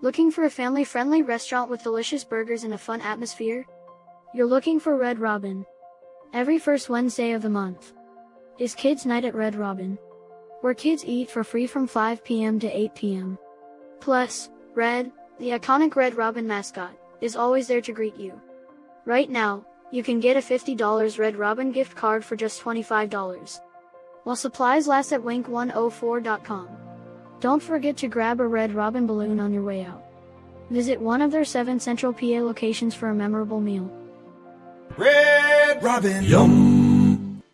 Looking for a family-friendly restaurant with delicious burgers and a fun atmosphere? You're looking for Red Robin. Every first Wednesday of the month is Kids Night at Red Robin, where kids eat for free from 5 p.m. to 8 p.m. Plus, Red, the iconic Red Robin mascot, is always there to greet you. Right now, you can get a $50 Red Robin gift card for just $25. While supplies last at wink104.com. Don't forget to grab a Red Robin balloon on your way out. Visit one of their seven Central PA locations for a memorable meal. Red Robin. Yum.